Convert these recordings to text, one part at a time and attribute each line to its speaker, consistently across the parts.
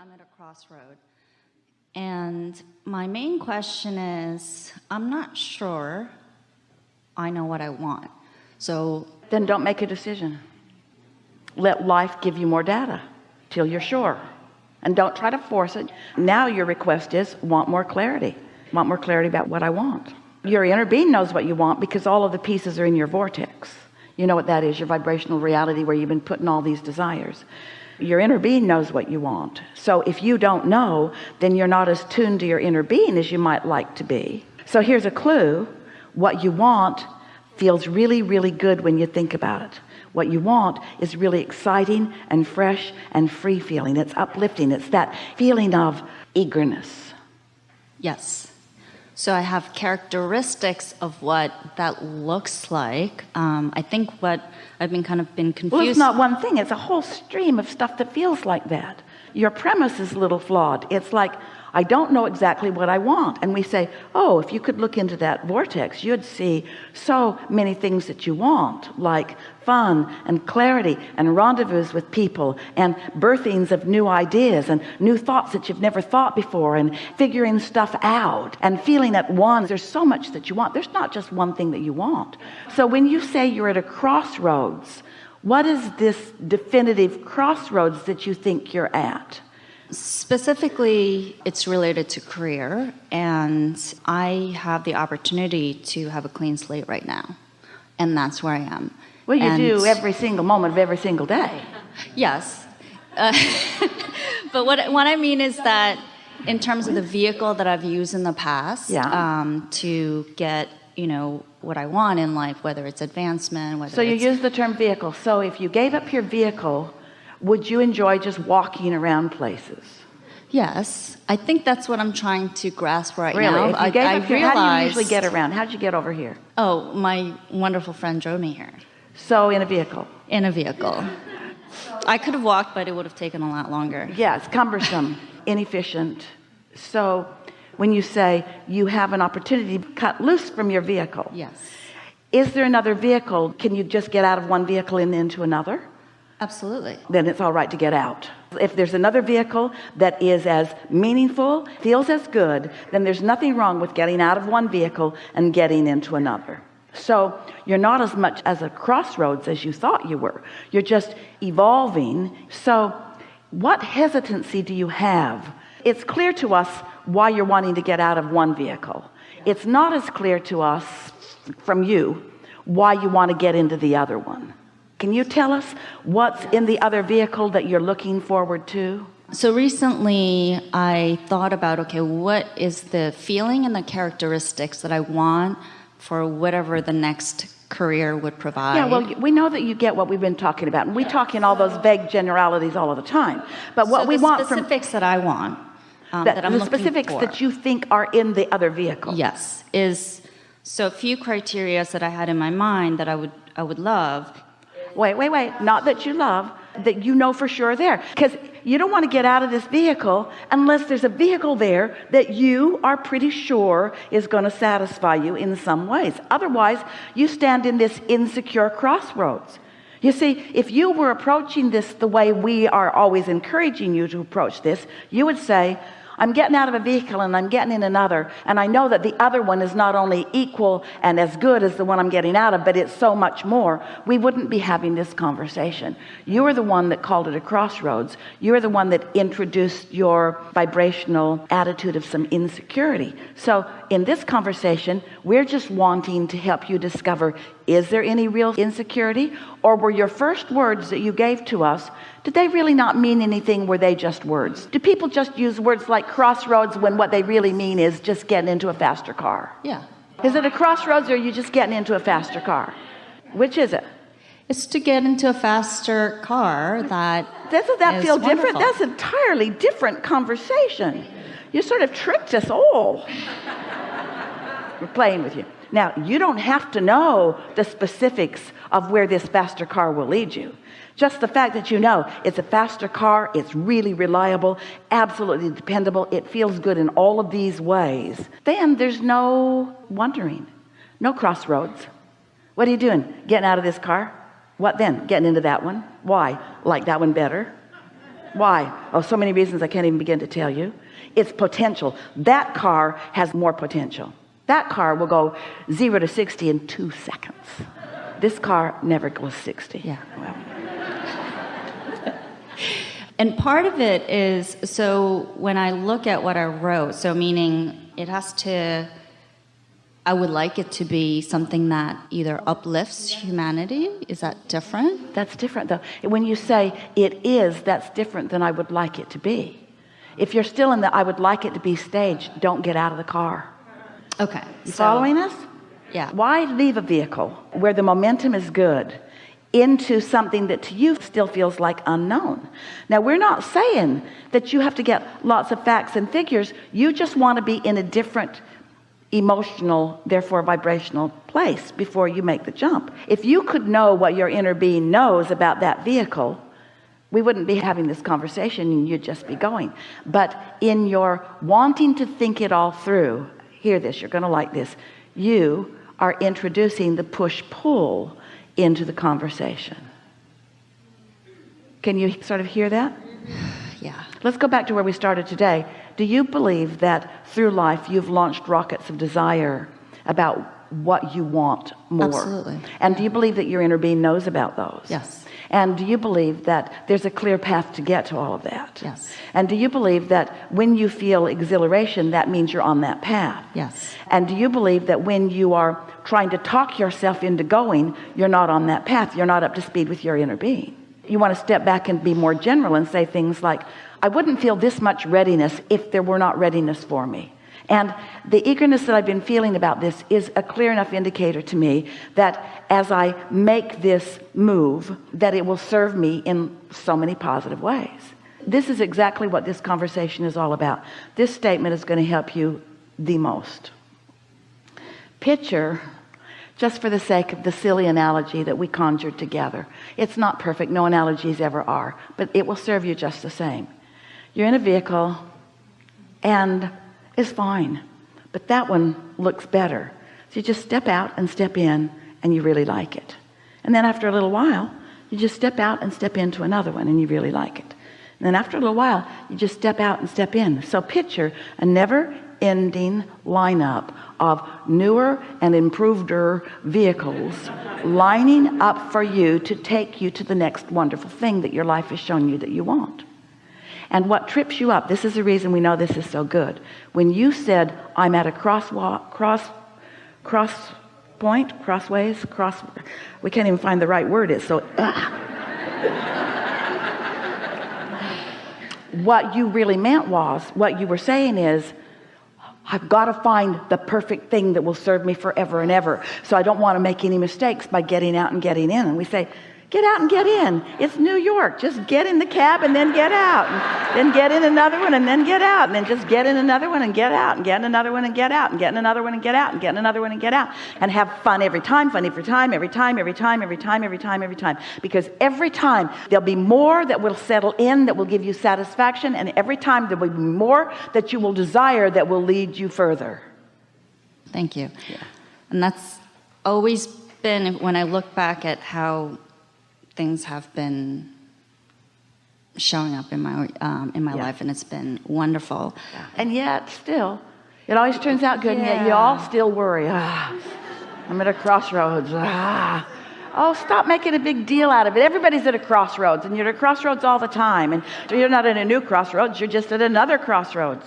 Speaker 1: I'm at a crossroad. And my main question is I'm not sure I know what I want. So
Speaker 2: then don't make a decision. Let life give you more data till you're sure. And don't try to force it. Now your request is want more clarity. Want more clarity about what I want. Your inner being knows what you want because all of the pieces are in your vortex. You know what that is, your vibrational reality where you've been putting all these desires. Your inner being knows what you want. So if you don't know then you're not as tuned to your inner being as you might like to be. So here's a clue. What you want feels really really good when you think about it. What you want is really exciting and fresh and free feeling. It's uplifting. It's that feeling of eagerness.
Speaker 1: Yes so I have characteristics of what that looks like. Um, I think what I've been kind of been confused
Speaker 2: well, it's not one thing. It's a whole stream of stuff that feels like that. Your premise is a little flawed. It's like I don't know exactly what I want. And we say oh if you could look into that vortex you'd see so many things that you want like fun and clarity and rendezvous with people and birthings of new ideas and new thoughts that you've never thought before and figuring stuff out and feeling at one there's so much that you want. There's not just one thing that you want. So when you say you're at a crossroads what is this definitive crossroads that you think you're at
Speaker 1: Specifically, it's related to career, and I have the opportunity to have a clean slate right now, and that's where I am.
Speaker 2: Well, you
Speaker 1: and
Speaker 2: do every single moment of every single day.
Speaker 1: Yes. Uh, but what, what I mean is that in terms of the vehicle that I've used in the past
Speaker 2: yeah.
Speaker 1: um, to get, you know, what I want in life, whether it's advancement, whether
Speaker 2: So you use the term vehicle. So if you gave up your vehicle would you enjoy just walking around places?
Speaker 1: Yes. I think that's what I'm trying to grasp right
Speaker 2: really?
Speaker 1: now.
Speaker 2: If you
Speaker 1: I,
Speaker 2: gave
Speaker 1: I
Speaker 2: up your,
Speaker 1: realized,
Speaker 2: how do you usually get around? How'd you get over here?
Speaker 1: Oh my wonderful friend drove me here.
Speaker 2: So in a vehicle?
Speaker 1: In a vehicle. I could have walked but it would have taken a lot longer.
Speaker 2: Yeah it's cumbersome inefficient. So when you say you have an opportunity to cut loose from your vehicle
Speaker 1: yes.
Speaker 2: is there another vehicle? Can you just get out of one vehicle and into another
Speaker 1: Absolutely.
Speaker 2: Then it's all right to get out. If there's another vehicle that is as meaningful, feels as good, then there's nothing wrong with getting out of one vehicle and getting into another. So you're not as much as a crossroads as you thought you were. You're just evolving. So what hesitancy do you have? It's clear to us why you're wanting to get out of one vehicle. It's not as clear to us from you why you want to get into the other one. Can you tell us what's in the other vehicle that you're looking forward to?
Speaker 1: So recently I thought about, okay, what is the feeling and the characteristics that I want for whatever the next career would provide.
Speaker 2: Yeah, well, we know that you get what we've been talking about. And we talk in all those vague generalities all of the time. But what
Speaker 1: so
Speaker 2: we want
Speaker 1: from specifics that I want, um,
Speaker 2: that,
Speaker 1: that
Speaker 2: the specifics
Speaker 1: for.
Speaker 2: that you think are in the other vehicle.
Speaker 1: Yes, is so a few criteria that I had in my mind that I would I would love
Speaker 2: wait wait wait. Not that you love that you know for sure there. Because you don't want to get out of this vehicle unless there's a vehicle there that you are pretty sure is going to satisfy you in some ways. Otherwise you stand in this insecure crossroads. You see if you were approaching this the way we are always encouraging you to approach this you would say I'm getting out of a vehicle and I'm getting in another and I know that the other one is not only equal and as good as the one I'm getting out of but it's so much more. We wouldn't be having this conversation. You are the one that called it a crossroads. You're the one that introduced your vibrational attitude of some insecurity. So in this conversation we're just wanting to help you discover is there any real insecurity? Or were your first words that you gave to us did they really not mean anything? Were they just words? Do people just use words like crossroads when what they really mean is just getting into a faster car?
Speaker 1: Yeah.
Speaker 2: Is it a crossroads or are you just getting into a faster car? Which is it?
Speaker 1: It's to get into a faster car that
Speaker 2: doesn't that feel
Speaker 1: wonderful.
Speaker 2: different that's entirely different conversation. You sort of tricked us all. We're playing with you now you don't have to know the specifics of where this faster car will lead you. Just the fact that you know it's a faster car it's really reliable absolutely dependable it feels good in all of these ways then there's no wondering no crossroads. What are you doing? Getting out of this car? What then? Getting into that one? Why? Like that one better? Why? Oh so many reasons I can't even begin to tell you. It's potential. That car has more potential that car will go 0 to 60 in two seconds this car never goes 60
Speaker 1: Yeah.
Speaker 2: well,
Speaker 1: And part of it is so when I look at what I wrote, so meaning it has to, I would like it to be something that either uplifts humanity. Is that different?
Speaker 2: that's different though when you say it is that's different than I would like it to be if you're still in the I would like it to be stage don't get out of the car
Speaker 1: Okay.
Speaker 2: you
Speaker 1: so-
Speaker 2: following us?
Speaker 1: Yeah.
Speaker 2: why leave a vehicle where the momentum is good into something that to you still feels like unknown? Now we're not saying that you have to get lots of facts and figures. You just want to be in a different emotional therefore vibrational place before you make the jump. If you could know what your inner being knows about that vehicle we wouldn't be having this conversation and you'd just be going. But in your wanting to think it all through hear this you're gonna like this. You are introducing the push-pull into the conversation. Can you sort of hear that?
Speaker 1: Yeah.
Speaker 2: let's go back to where we started today. Do you believe that through life you've launched rockets of desire about what you want more
Speaker 1: Absolutely.
Speaker 2: and do you believe that your inner being knows about those
Speaker 1: Yes.
Speaker 2: and do you believe that there's a clear path to get to all of that
Speaker 1: Yes.
Speaker 2: and do you believe that when you feel exhilaration that means you're on that path
Speaker 1: Yes.
Speaker 2: and do you believe that when you are trying to talk yourself into going you're not on that path you're not up to speed with your inner being you want to step back and be more general and say things like I wouldn't feel this much readiness if there were not readiness for me and the eagerness that I've been feeling about this is a clear enough indicator to me that as I make this move that it will serve me in so many positive ways. This is exactly what this conversation is all about. This statement is going to help you the most. Picture just for the sake of the silly analogy that we conjured together. It's not perfect no analogies ever are but it will serve you just the same. You're in a vehicle and it's fine but that one looks better. So you just step out and step in and you really like it. And then after a little while you just step out and step into another one and you really like it. And then after a little while you just step out and step in. So picture a never ending lineup of newer and improveder vehicles lining up for you to take you to the next wonderful thing that your life has shown you that you want and what trips you up. This is the reason we know this is so good. When you said I'm at a crosswalk cross cross point crossways cross we can't even find the right word. It's so what you really meant was what you were saying is I've got to find the perfect thing that will serve me forever and ever. So I don't want to make any mistakes by getting out and getting in. And we say get out and get in. It's New York. Just get in the cab and then get out. And then get in another one and then get out. And then just get in another one and get out. And get in another one and get out. And get in another one and get out. And get in another one and get out. And have fun every time fun every time every time every time every time every time every time. Because every time there'll be more that will settle in that will give you satisfaction. And every time there will be more that you will desire that will lead you further.
Speaker 1: Thank you. Yeah. And that's always been when I look back at how things have been showing up in my um, in my
Speaker 2: Yeah.
Speaker 1: life, and it's been wonderful.
Speaker 2: and yet still it always turns out good and yet you all still worry. Ah I'm at a crossroads. Ah. Oh stop making a big deal out of it. Everybody's at a crossroads and you're at a crossroads all the time. And you're not at a new crossroads you're just at another crossroads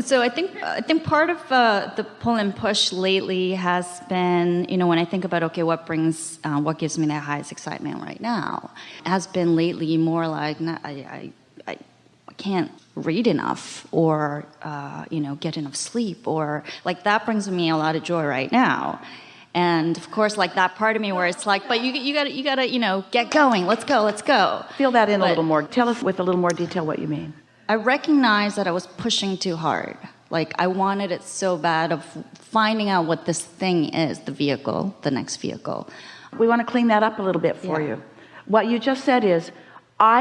Speaker 1: So I think I think part of uh, the pull and push lately has been, you know, when I think about okay, what brings, uh, what gives me the highest excitement right now, has been lately more like not, I, I, I can't read enough or uh, you know get enough sleep or like that brings me a lot of joy right now. And of course, like that part of me where it's like, but you you gotta you gotta you know get going. Let's go. Let's go.
Speaker 2: feel that in a little more tell us with a little more detail what you mean
Speaker 1: I recognized that I was pushing too hard. Like I wanted it so bad of finding out what this thing is, the vehicle, the next vehicle.
Speaker 2: we want to clean that up a little bit for
Speaker 1: Yeah.
Speaker 2: you what you just said is I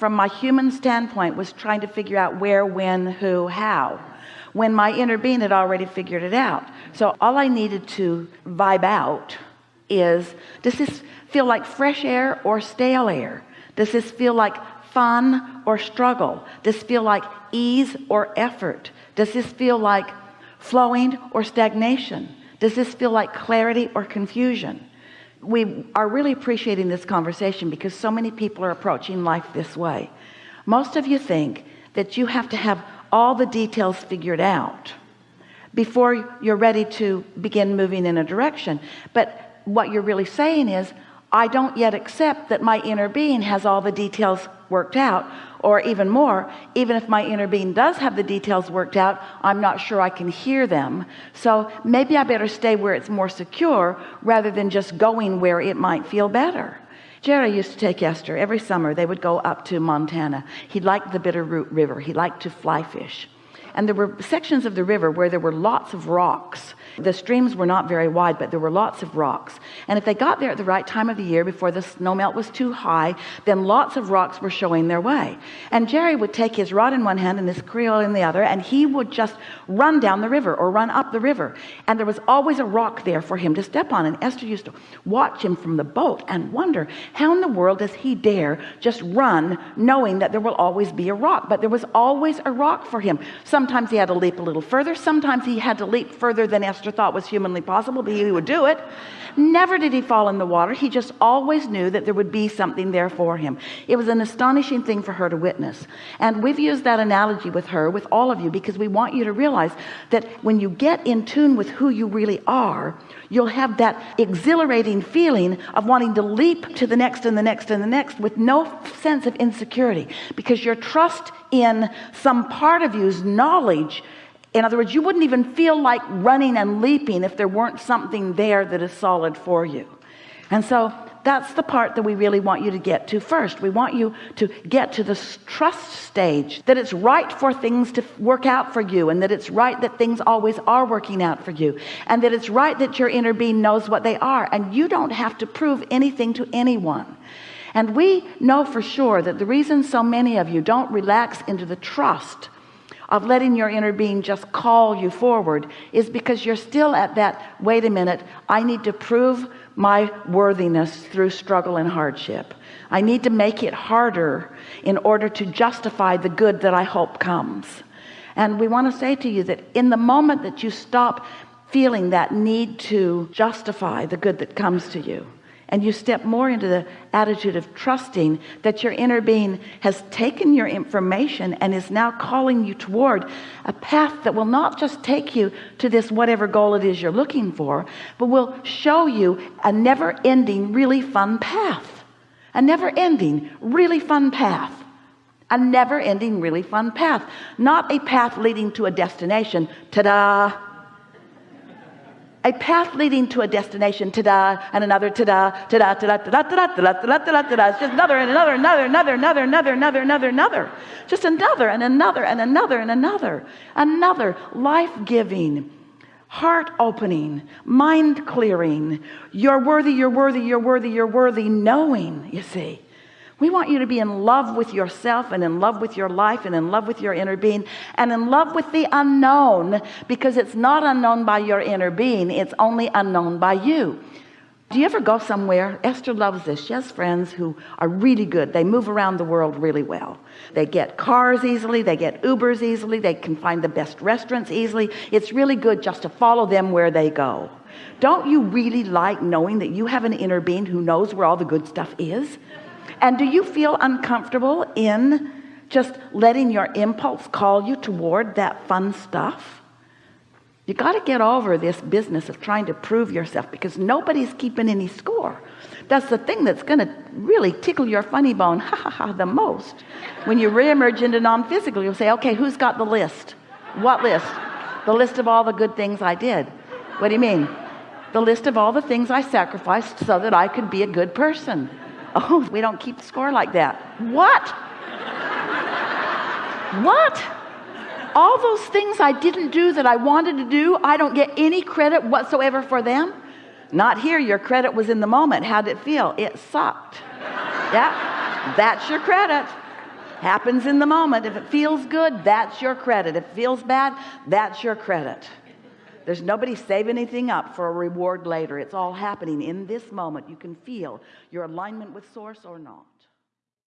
Speaker 2: from my human standpoint was trying to figure out where when who how when my inner being had already figured it out so all I needed to vibe out is does this feel like fresh air or stale air does this feel like fun or struggle? Does this feel like ease or effort? Does this feel like flowing or stagnation? Does this feel like clarity or confusion? We are really appreciating this conversation because so many people are approaching life this way. Most of you think that you have to have all the details figured out before you're ready to begin moving in a direction. But what you're really saying is I don't yet accept that my inner being has all the details worked out or even more even if my inner being does have the details worked out I'm not sure I can hear them. So maybe I better stay where it's more secure rather than just going where it might feel better. Jerry used to take Esther. Every summer they would go up to Montana. He liked the Bitterroot River. He liked to fly fish and there were sections of the river where there were lots of rocks. The streams were not very wide but there were lots of rocks. And if they got there at the right time of the year before the snow melt was too high then lots of rocks were showing their way. And Jerry would take his rod in one hand and his creel in the other and he would just run down the river or run up the river. And there was always a rock there for him to step on. And Esther used to watch him from the boat and wonder how in the world does he dare just run knowing that there will always be a rock? But there was always a rock for him sometimes he had to leap a little further. Sometimes he had to leap further than Esther thought was humanly possible but he would do it. Never did he fall in the water. He just always knew that there would be something there for him. It was an astonishing thing for her to witness. And we've used that analogy with her with all of you because we want you to realize that when you get in tune with who you really are you'll have that exhilarating feeling of wanting to leap to the next and the next and the next with no sense of insecurity because your trust in some part of you's knowledge. In other words you wouldn't even feel like running and leaping if there weren't something there that is solid for you. And so that's the part that we really want you to get to first. We want you to get to the trust stage that it's right for things to work out for you and that it's right that things always are working out for you and that it's right that your inner being knows what they are and you don't have to prove anything to anyone and we know for sure that the reason so many of you don't relax into the trust of letting your inner being just call you forward is because you're still at that wait a minute I need to prove my worthiness through struggle and hardship. I need to make it harder in order to justify the good that I hope comes. And we want to say to you that in the moment that you stop feeling that need to justify the good that comes to you and you step more into the attitude of trusting that your inner being has taken your information and is now calling you toward a path that will not just take you to this whatever goal it is you're looking for but will show you a never-ending really fun path. A never-ending really fun path. A never-ending really fun path. Not a path leading to a destination. Ta-da a path leading to a destination. Ta-da and another ta-da ta-da ta-da ta-da ta-da ta-da ta-da ta-da ta-da. It's just another and another another another another another another another another. Just another and another and another and another. Another life-giving heart opening mind clearing you're worthy you're worthy you're worthy you're worthy knowing you see we want you to be in love with yourself and in love with your life and in love with your inner being and in love with the unknown because it's not unknown by your inner being it's only unknown by you. Do you ever go somewhere? Esther loves this. She has friends who are really good. They move around the world really well. They get cars easily they get Ubers easily they can find the best restaurants easily. It's really good just to follow them where they go. Don't you really like knowing that you have an inner being who knows where all the good stuff is and do you feel uncomfortable in just letting your impulse call you toward that fun stuff? You got to get over this business of trying to prove yourself because nobody's keeping any score. That's the thing that's going to really tickle your funny bone ha, ha, ha, the most. When you reemerge into non-physical you'll say okay who's got the list? What list? The list of all the good things I did. What do you mean? The list of all the things I sacrificed so that I could be a good person oh we don't keep score like that. What? What? All those things I didn't do that I wanted to do I don't get any credit whatsoever for them? Not here. Your credit was in the moment. How did it feel? It sucked. Yeah that's your credit. Happens in the moment. If it feels good that's your credit. If it feels bad that's your credit there's nobody saving anything up for a reward later. It's all happening in this moment. You can feel your alignment with source or not